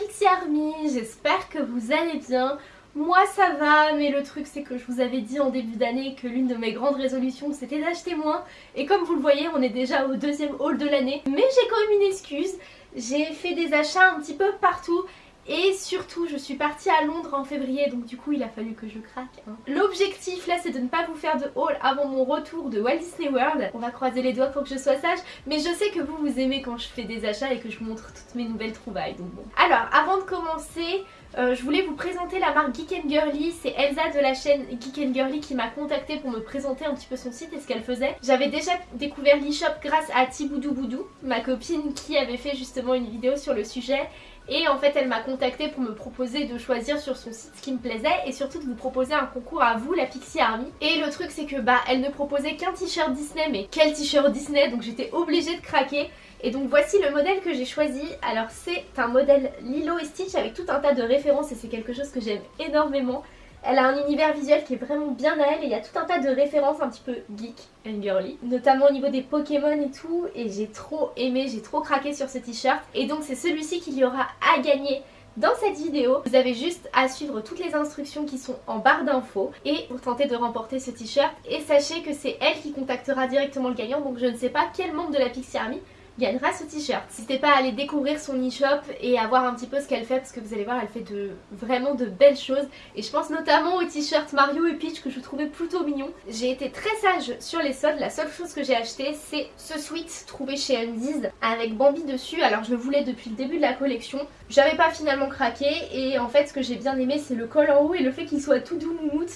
Pixie Army, j'espère que vous allez bien. Moi ça va, mais le truc c'est que je vous avais dit en début d'année que l'une de mes grandes résolutions c'était d'acheter moins. Et comme vous le voyez, on est déjà au deuxième haul de l'année. Mais j'ai quand même une excuse, j'ai fait des achats un petit peu partout et surtout, je suis partie à Londres en février, donc du coup il a fallu que je craque. Hein. L'objectif là, c'est de ne pas vous faire de haul avant mon retour de Walt Disney World. On va croiser les doigts pour que je sois sage, mais je sais que vous, vous aimez quand je fais des achats et que je vous montre toutes mes nouvelles trouvailles, donc bon. Alors, avant de commencer, euh, je voulais vous présenter la marque Geek Girly, c'est Elsa de la chaîne Geek Girly qui m'a contacté pour me présenter un petit peu son site et ce qu'elle faisait. J'avais déjà découvert l'e-shop grâce à Tiboudou Boudou, ma copine qui avait fait justement une vidéo sur le sujet et en fait elle m'a contacté pour me proposer de choisir sur son site ce qui me plaisait et surtout de vous proposer un concours à vous, la Pixie Army. Et le truc c'est que bah elle ne proposait qu'un t-shirt Disney, mais quel t-shirt Disney? Donc j'étais obligée de craquer. Et donc voici le modèle que j'ai choisi. Alors c'est un modèle Lilo et Stitch avec tout un tas de références et c'est quelque chose que j'aime énormément. Elle a un univers visuel qui est vraiment bien à elle et il y a tout un tas de références un petit peu geek and girly. Notamment au niveau des Pokémon et tout et j'ai trop aimé, j'ai trop craqué sur ce t-shirt. Et donc c'est celui-ci qu'il y aura à gagner dans cette vidéo, vous avez juste à suivre toutes les instructions qui sont en barre d'infos et pour tenter de remporter ce t-shirt. Et sachez que c'est elle qui contactera directement le gagnant, donc je ne sais pas quel membre de la Pixie Army gagnera ce t-shirt. N'hésitez pas à aller découvrir son e-shop et à voir un petit peu ce qu'elle fait parce que vous allez voir elle fait de vraiment de belles choses et je pense notamment au t-shirt Mario et Peach que je trouvais plutôt mignon. J'ai été très sage sur les soldes, la seule chose que j'ai acheté c'est ce sweat trouvé chez Undies avec Bambi dessus alors je le voulais depuis le début de la collection. J'avais pas finalement craqué et en fait ce que j'ai bien aimé c'est le col en haut et le fait qu'il soit tout doux moumoute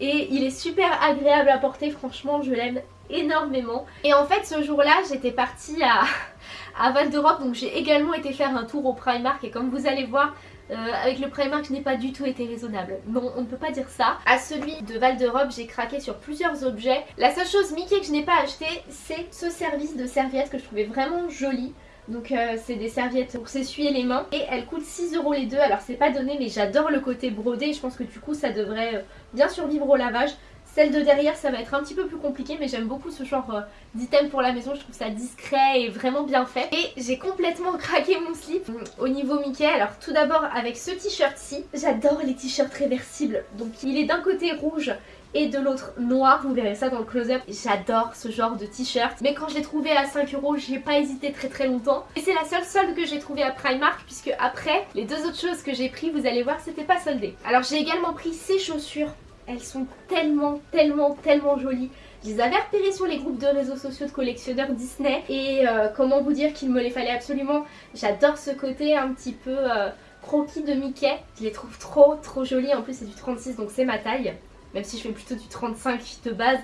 et il est super agréable à porter franchement je l'aime énormément. Et en fait ce jour là j'étais partie à, à Val d'Europe donc j'ai également été faire un tour au Primark et comme vous allez voir euh, avec le Primark je n'ai pas du tout été raisonnable. Non on ne peut pas dire ça. À celui de Val d'Europe j'ai craqué sur plusieurs objets. La seule chose Mickey que je n'ai pas acheté c'est ce service de serviettes que je trouvais vraiment joli. Donc euh, c'est des serviettes pour s'essuyer les mains et elles coûtent 6 euros les deux alors c'est pas donné mais j'adore le côté brodé je pense que du coup ça devrait euh, bien survivre au lavage celle de derrière ça va être un petit peu plus compliqué mais j'aime beaucoup ce genre euh, d'item pour la maison, je trouve ça discret et vraiment bien fait. Et j'ai complètement craqué mon slip au niveau Mickey. Alors tout d'abord avec ce t-shirt-ci, j'adore les t-shirts réversibles. Donc il est d'un côté rouge et de l'autre noir, vous verrez ça dans le close-up. J'adore ce genre de t-shirt, mais quand je l'ai trouvé à 5 euros, j'ai pas hésité très très longtemps. Et c'est la seule solde que j'ai trouvé à Primark, puisque après, les deux autres choses que j'ai pris, vous allez voir, c'était pas soldé. Alors j'ai également pris ces chaussures elles sont tellement, tellement, tellement jolies. Je les avais repérées sur les groupes de réseaux sociaux de collectionneurs Disney et euh, comment vous dire qu'il me les fallait absolument. J'adore ce côté un petit peu euh, croquis de Mickey. Je les trouve trop, trop jolies. En plus, c'est du 36 donc c'est ma taille. Même si je fais plutôt du 35 de base,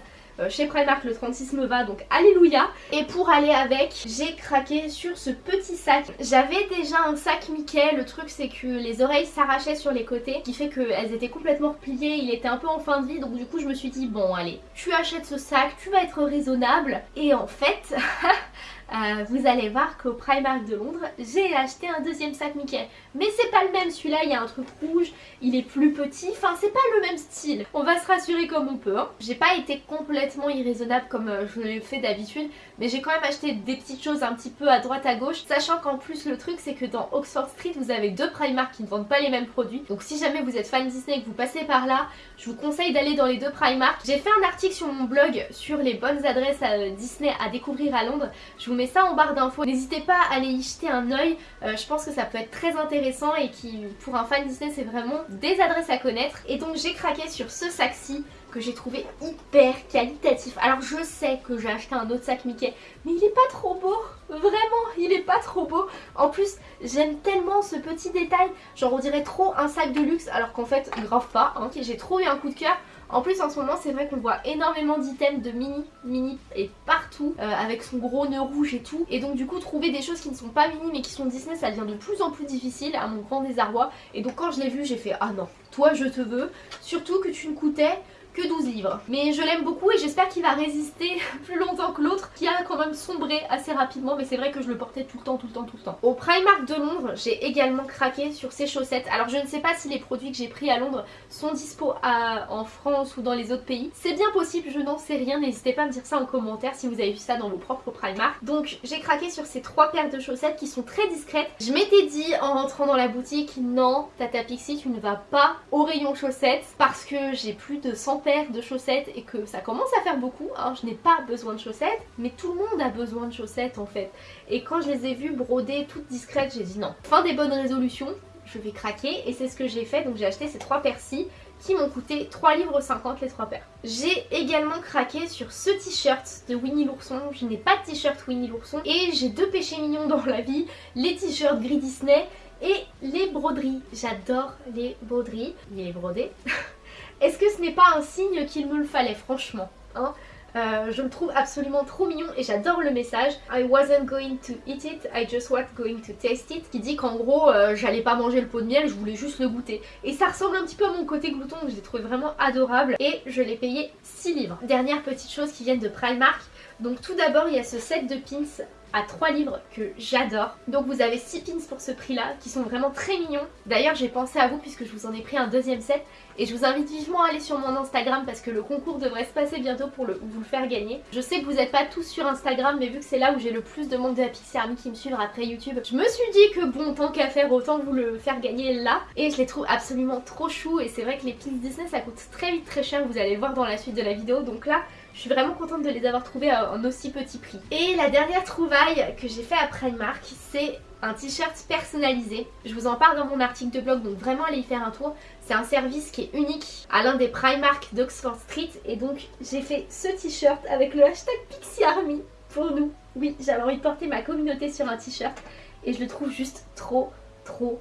chez Primark le 36 me va donc alléluia. Et pour aller avec j'ai craqué sur ce petit sac. J'avais déjà un sac Mickey le truc c'est que les oreilles s'arrachaient sur les côtés qui fait qu'elles étaient complètement repliées il était un peu en fin de vie donc du coup je me suis dit bon allez tu achètes ce sac tu vas être raisonnable. Et en fait Euh, vous allez voir qu'au Primark de Londres, j'ai acheté un deuxième sac Mickey. Mais c'est pas le même, celui-là, il y a un truc rouge, il est plus petit, enfin c'est pas le même style. On va se rassurer comme on peut. Hein. J'ai pas été complètement irraisonnable comme euh, je l'ai fait d'habitude, mais j'ai quand même acheté des petites choses un petit peu à droite à gauche, sachant qu'en plus le truc c'est que dans Oxford Street, vous avez deux Primark qui ne vendent pas les mêmes produits. Donc si jamais vous êtes fan Disney et que vous passez par là, je vous conseille d'aller dans les deux Primark. J'ai fait un article sur mon blog sur les bonnes adresses euh, Disney à découvrir à Londres. Mets ça en barre d'infos. N'hésitez pas à aller y jeter un oeil. Euh, je pense que ça peut être très intéressant et qui pour un fan Disney c'est vraiment des adresses à connaître. Et donc j'ai craqué sur ce sac-ci que j'ai trouvé hyper qualitatif. Alors je sais que j'ai acheté un autre sac Mickey, mais il est pas trop beau. Vraiment, il est pas trop beau. En plus, j'aime tellement ce petit détail. Genre on dirait trop un sac de luxe alors qu'en fait, grave pas. Hein. J'ai trop eu un coup de cœur. En plus en ce moment c'est vrai qu'on voit énormément d'items de mini, mini et partout euh, avec son gros nœud rouge et tout. Et donc du coup trouver des choses qui ne sont pas mini mais qui sont Disney ça devient de plus en plus difficile à mon grand désarroi. Et donc quand je l'ai vu j'ai fait ah non toi je te veux surtout que tu ne coûtais que 12 livres. Mais je l'aime beaucoup et j'espère qu'il va résister plus longtemps que l'autre qui a quand même sombré assez rapidement mais c'est vrai que je le portais tout le temps, tout le temps, tout le temps. Au Primark de Londres, j'ai également craqué sur ces chaussettes. Alors je ne sais pas si les produits que j'ai pris à Londres sont dispo en France ou dans les autres pays. C'est bien possible, je n'en sais rien, n'hésitez pas à me dire ça en commentaire si vous avez vu ça dans vos propres Primark. Donc j'ai craqué sur ces trois paires de chaussettes qui sont très discrètes. Je m'étais dit en rentrant dans la boutique, non Tata Pixie tu ne vas pas au rayon chaussettes parce que j'ai plus de 100 de chaussettes et que ça commence à faire beaucoup. Hein. Je n'ai pas besoin de chaussettes, mais tout le monde a besoin de chaussettes en fait. Et quand je les ai vues brodées toutes discrètes, j'ai dit non. Fin des bonnes résolutions, je vais craquer et c'est ce que j'ai fait. Donc j'ai acheté ces trois paires-ci qui m'ont coûté 3 livres 50 les trois paires. J'ai également craqué sur ce t-shirt de Winnie l'ourson. Je n'ai pas de t-shirt Winnie l'ourson et j'ai deux péchés mignons dans la vie, les t-shirts gris Disney et les broderies. J'adore les broderies. Il est brodé. Est-ce que ce n'est pas un signe qu'il me le fallait franchement hein? Euh, je le trouve absolument trop mignon et j'adore le message. I wasn't going to eat it, I just was going to taste it qui dit qu'en gros euh, j'allais pas manger le pot de miel, je voulais juste le goûter. Et ça ressemble un petit peu à mon côté glouton je l'ai trouvé vraiment adorable et je l'ai payé 6 livres. Dernière petite chose qui viennent de Primark. Donc tout d'abord il y a ce set de pins à 3 livres que j'adore. Donc vous avez 6 pins pour ce prix là qui sont vraiment très mignons. D'ailleurs j'ai pensé à vous puisque je vous en ai pris un deuxième set et je vous invite vivement à aller sur mon Instagram parce que le concours devrait se passer bientôt pour le, vous le faire gagner. Je sais que vous n'êtes pas tous sur Instagram mais vu que c'est là où j'ai le plus de monde de la Pixie Army qui me suivent après YouTube, je me suis dit que bon tant qu'à faire autant vous le faire gagner là et je les trouve absolument trop chou et c'est vrai que les pins Disney ça coûte très vite très cher, vous allez le voir dans la suite de la vidéo donc là je suis vraiment contente de les avoir trouvés en aussi petit prix. Et la dernière trouvaille que j'ai fait à Primark, c'est un t-shirt personnalisé. Je vous en parle dans mon article de blog, donc vraiment allez y faire un tour. C'est un service qui est unique à l'un des Primark d'Oxford Street. Et donc j'ai fait ce t-shirt avec le hashtag Pixie Army pour nous. Oui, j'avais envie de porter ma communauté sur un t-shirt et je le trouve juste trop, trop,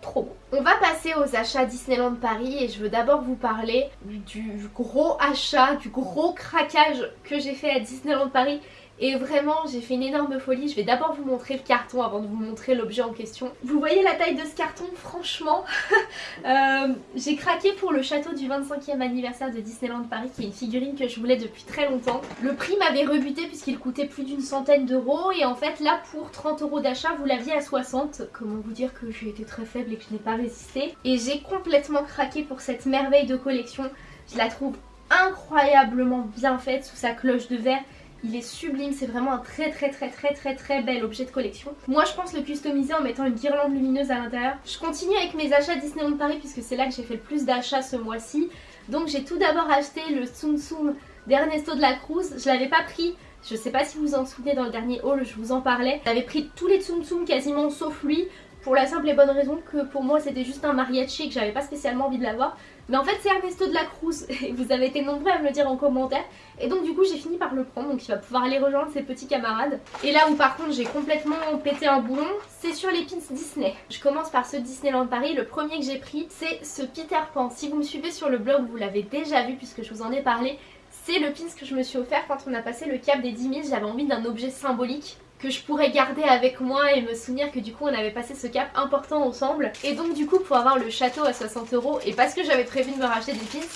trop beau. On va passer aux achats Disneyland Paris et je veux d'abord vous parler du gros achat, du gros craquage que j'ai fait à Disneyland Paris et vraiment j'ai fait une énorme folie, je vais d'abord vous montrer le carton avant de vous montrer l'objet en question. Vous voyez la taille de ce carton franchement euh, J'ai craqué pour le château du 25e anniversaire de Disneyland Paris qui est une figurine que je voulais depuis très longtemps. Le prix m'avait rebuté puisqu'il coûtait plus d'une centaine d'euros et en fait là pour 30 euros d'achat vous l'aviez à 60. Comment vous dire que j'ai été très faible et que je n'ai pas résisté. Et j'ai complètement craqué pour cette merveille de collection. Je la trouve incroyablement bien faite sous sa cloche de verre il est sublime, c'est vraiment un très très très très très très bel objet de collection. Moi je pense le customiser en mettant une guirlande lumineuse à l'intérieur. Je continue avec mes achats Disneyland Paris puisque c'est là que j'ai fait le plus d'achats ce mois-ci. Donc j'ai tout d'abord acheté le Tsum Tsum d'Ernesto de la Cruz. Je l'avais pas pris, je sais pas si vous vous en souvenez dans le dernier haul, je vous en parlais. J'avais pris tous les Tsum Tsum quasiment sauf lui pour la simple et bonne raison que pour moi c'était juste un mariachi et que j'avais pas spécialement envie de l'avoir. Mais en fait c'est Ernesto de la Cruz et vous avez été nombreux à me le dire en commentaire. Et donc du coup j'ai fini par le prendre donc il va pouvoir aller rejoindre ses petits camarades. Et là où par contre j'ai complètement pété un boulon, c'est sur les pins Disney. Je commence par ce Disneyland Paris. Le premier que j'ai pris c'est ce Peter Pan. Si vous me suivez sur le blog vous l'avez déjà vu puisque je vous en ai parlé. C'est le pins que je me suis offert quand on a passé le cap des 10 000. J'avais envie d'un objet symbolique que je pourrais garder avec moi et me souvenir que du coup on avait passé ce cap important ensemble. Et donc du coup pour avoir le château à 60 euros et parce que j'avais prévu de me racheter des pins,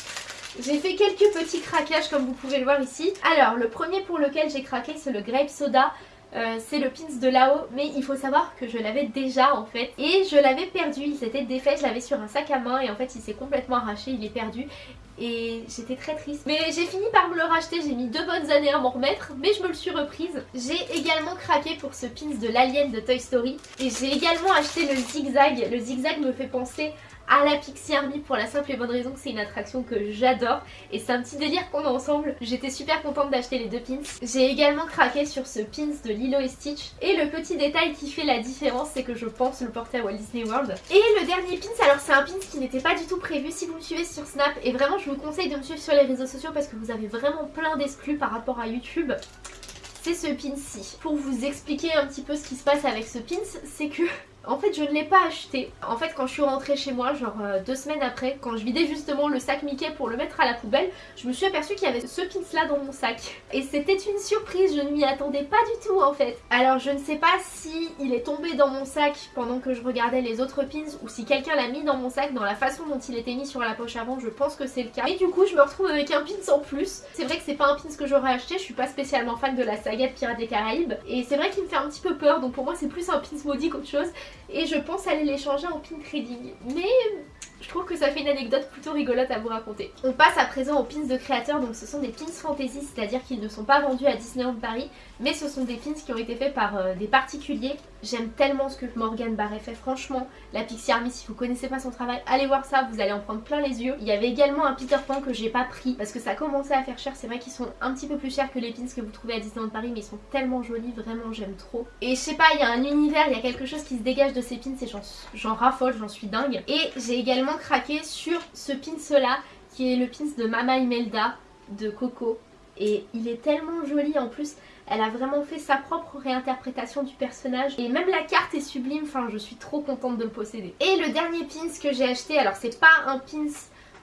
j'ai fait quelques petits craquages comme vous pouvez le voir ici. Alors le premier pour lequel j'ai craqué c'est le grape soda. Euh, c'est le pins de là-haut mais il faut savoir que je l'avais déjà en fait et je l'avais perdu, il s'était défait, je l'avais sur un sac à main et en fait il s'est complètement arraché, il est perdu et j'étais très triste. Mais j'ai fini par me le racheter, j'ai mis deux bonnes années à m'en remettre, mais je me le suis reprise. J'ai également craqué pour ce pins de l'alien de Toy Story et j'ai également acheté le zigzag. Le zigzag me fait penser à la Pixie Army pour la simple et bonne raison que c'est une attraction que j'adore et c'est un petit délire qu'on a ensemble. J'étais super contente d'acheter les deux pins. J'ai également craqué sur ce pins de Lilo et Stitch et le petit détail qui fait la différence c'est que je pense le porter à Walt Disney World. Et le dernier pins, alors c'est un pins qui n'était pas du tout prévu si vous me suivez sur Snap et vraiment je vous conseille de me suivre sur les réseaux sociaux parce que vous avez vraiment plein d'exclus par rapport à YouTube c'est ce pin-ci. Pour vous expliquer un petit peu ce qui se passe avec ce pins, c'est que En fait je ne l'ai pas acheté. En fait quand je suis rentrée chez moi, genre euh, deux semaines après, quand je vidais justement le sac Mickey pour le mettre à la poubelle, je me suis aperçue qu'il y avait ce pins là dans mon sac. Et c'était une surprise, je ne m'y attendais pas du tout en fait. Alors je ne sais pas si il est tombé dans mon sac pendant que je regardais les autres pins ou si quelqu'un l'a mis dans mon sac dans la façon dont il était mis sur la poche avant, je pense que c'est le cas. Et du coup je me retrouve avec un pins en plus. C'est vrai que c'est pas un pins que j'aurais acheté, je suis pas spécialement fan de la saga de Pirates des Caraïbes. Et c'est vrai qu'il me fait un petit peu peur, donc pour moi c'est plus un pins maudit qu'autre chose. Et je pense aller l'échanger en pin trading. Mais je trouve que ça fait une anecdote plutôt rigolote à vous raconter. On passe à présent aux pins de créateurs, donc ce sont des pins fantasy, c'est-à-dire qu'ils ne sont pas vendus à Disneyland Paris, mais ce sont des pins qui ont été faits par euh, des particuliers. J'aime tellement ce que Morgan Barret fait, franchement. La Pixie Army, si vous connaissez pas son travail, allez voir ça, vous allez en prendre plein les yeux. Il y avait également un Peter Pan que j'ai pas pris, parce que ça commençait à faire cher. C'est vrai qu'ils sont un petit peu plus chers que les pins que vous trouvez à Disneyland Paris, mais ils sont tellement jolis, vraiment j'aime trop. Et je sais pas, il y a un univers, il y a quelque chose qui se dégage de ces pins et j'en raffole, j'en suis dingue. Et j'ai également craqué sur ce pins là qui est le pins de Mama Imelda de Coco et il est tellement joli en plus elle a vraiment fait sa propre réinterprétation du personnage. Et même la carte est sublime, enfin je suis trop contente de le posséder. Et le dernier pins que j'ai acheté, alors c'est pas un pins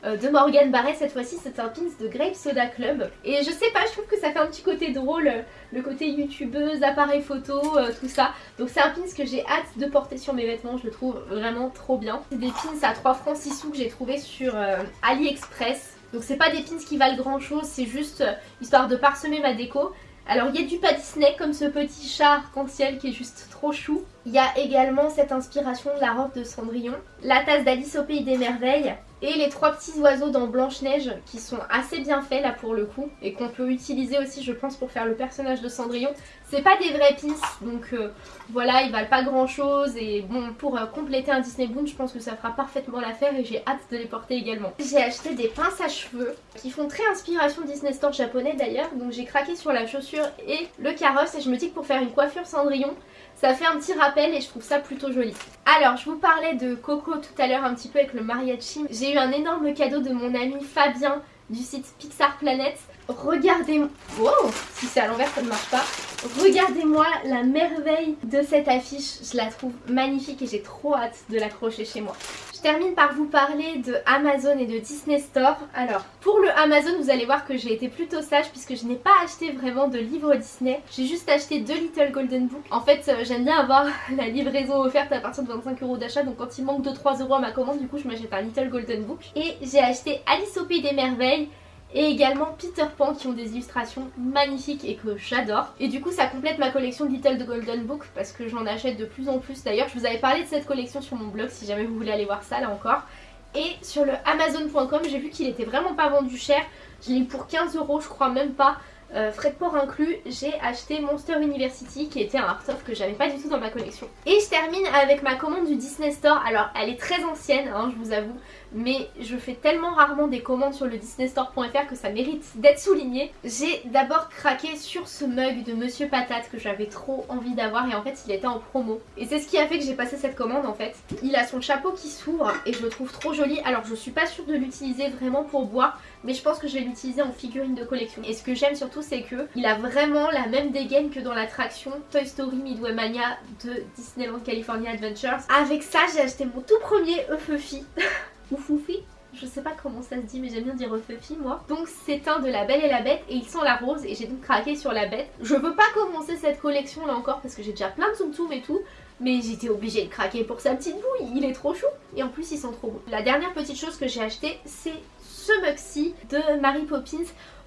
euh, de Morgan Barret cette fois-ci c'est un pins de Grape Soda Club. Et je sais pas je trouve que ça fait un petit côté drôle euh, le côté youtubeuse, appareil photo, euh, tout ça. Donc c'est un pins que j'ai hâte de porter sur mes vêtements je le trouve vraiment trop bien. C'est des pins à 3 francs 6 sous que j'ai trouvé sur AliExpress donc c'est pas des pins qui valent grand chose c'est juste histoire de parsemer ma déco alors il y a du pas comme ce petit chat arc-en-ciel qui est juste trop chou. Il y a également cette inspiration de la robe de Cendrillon, la tasse d'Alice au Pays des Merveilles et les trois petits oiseaux dans Blanche-Neige qui sont assez bien faits là pour le coup et qu'on peut utiliser aussi je pense pour faire le personnage de Cendrillon. C'est pas des vrais pins donc euh, voilà ils valent pas grand chose et bon pour euh, compléter un Disney Boon je pense que ça fera parfaitement l'affaire et j'ai hâte de les porter également. J'ai acheté des pinces à cheveux qui font très inspiration Disney Store japonais d'ailleurs donc j'ai craqué sur la chaussure et le carrosse et je me dis que pour faire une coiffure Cendrillon ça fait un petit rappel et je trouve ça plutôt joli. Alors je vous parlais de Coco tout à l'heure un petit peu avec le mariachi. J'ai eu un énorme cadeau de mon ami Fabien du site Pixar Planet. Regardez... Wow Si c'est à l'envers ça ne marche pas. Regardez-moi la merveille de cette affiche. Je la trouve magnifique et j'ai trop hâte de l'accrocher chez moi. Je termine par vous parler de Amazon et de Disney Store. Alors, pour le Amazon, vous allez voir que j'ai été plutôt sage puisque je n'ai pas acheté vraiment de livres Disney. J'ai juste acheté deux Little Golden Book. En fait, euh, j'aime bien avoir la livraison offerte à partir de 25 euros d'achat. Donc quand il manque 2-3 euros à ma commande, du coup, je m'achète un Little Golden Book. Et j'ai acheté Alice au Pays des Merveilles et également Peter Pan qui ont des illustrations magnifiques et que j'adore. Et du coup ça complète ma collection de Little Golden Book parce que j'en achète de plus en plus. D'ailleurs je vous avais parlé de cette collection sur mon blog si jamais vous voulez aller voir ça là encore. Et sur le Amazon.com j'ai vu qu'il était vraiment pas vendu cher. Je l'ai eu pour 15 euros je crois même pas. Euh, frais de port inclus, j'ai acheté Monster University qui était un art-of que j'avais pas du tout dans ma collection. Et je termine avec ma commande du Disney Store. Alors elle est très ancienne, hein, je vous avoue, mais je fais tellement rarement des commandes sur le disneystore.fr que ça mérite d'être souligné. J'ai d'abord craqué sur ce mug de Monsieur Patate que j'avais trop envie d'avoir et en fait il était en promo. Et c'est ce qui a fait que j'ai passé cette commande en fait. Il a son chapeau qui s'ouvre et je le trouve trop joli. Alors je suis pas sûre de l'utiliser vraiment pour boire mais je pense que je vais l'utiliser en figurine de collection. Et ce que j'aime surtout c'est que il a vraiment la même dégaine que dans l'attraction Toy Story Midway Mania de Disneyland California Adventures. Avec ça j'ai acheté mon tout premier Eufeufi ou Foufi je sais pas comment ça se dit mais j'aime bien dire Eufeufi moi. Donc c'est un de la Belle et la Bête et il sent la rose et j'ai donc craqué sur la bête. Je veux pas commencer cette collection là encore parce que j'ai déjà plein de Tsum et tout mais j'étais obligée de craquer pour sa petite bouille, il est trop chou et en plus il sent trop beau. La dernière petite chose que j'ai acheté c'est ce mug-ci de Mary Poppins.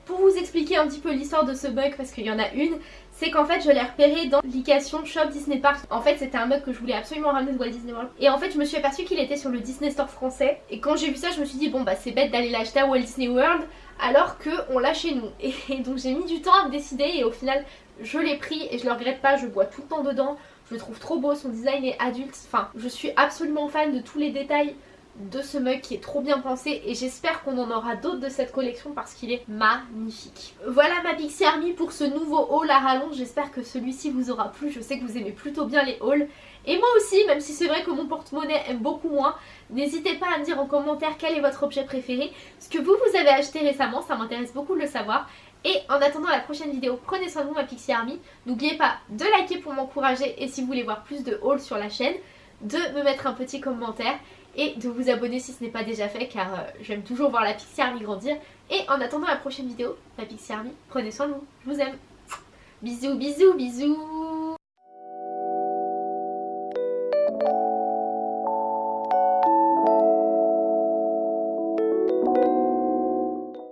Pour vous expliquer un petit peu l'histoire de ce mug parce qu'il y en a une, c'est qu'en fait je l'ai repéré dans l'application Shop Disney Park. En fait c'était un mug que je voulais absolument ramener de Walt Disney World. Et en fait je me suis aperçue qu'il était sur le Disney Store français. Et quand j'ai vu ça je me suis dit bon bah c'est bête d'aller l'acheter à Walt Disney World alors qu'on l'a chez nous. Et donc j'ai mis du temps à me décider et au final je l'ai pris et je le regrette pas, je bois tout le temps dedans. Je le trouve trop beau, son design est adulte. Enfin je suis absolument fan de tous les détails de ce mug qui est trop bien pensé et j'espère qu'on en aura d'autres de cette collection parce qu'il est magnifique. Voilà ma Pixie Army pour ce nouveau haul à rallonge, j'espère que celui-ci vous aura plu, je sais que vous aimez plutôt bien les hauls et moi aussi, même si c'est vrai que mon porte-monnaie aime beaucoup moins, n'hésitez pas à me dire en commentaire quel est votre objet préféré, ce que vous vous avez acheté récemment, ça m'intéresse beaucoup de le savoir. Et en attendant la prochaine vidéo, prenez soin de vous ma Pixie Army. N'oubliez pas de liker pour m'encourager et si vous voulez voir plus de hauls sur la chaîne, de me mettre un petit commentaire et de vous abonner si ce n'est pas déjà fait car euh, j'aime toujours voir la Pixie Army grandir. Et en attendant la prochaine vidéo, la Pixie Army, prenez soin de vous, je vous aime. Bisous, bisous, bisous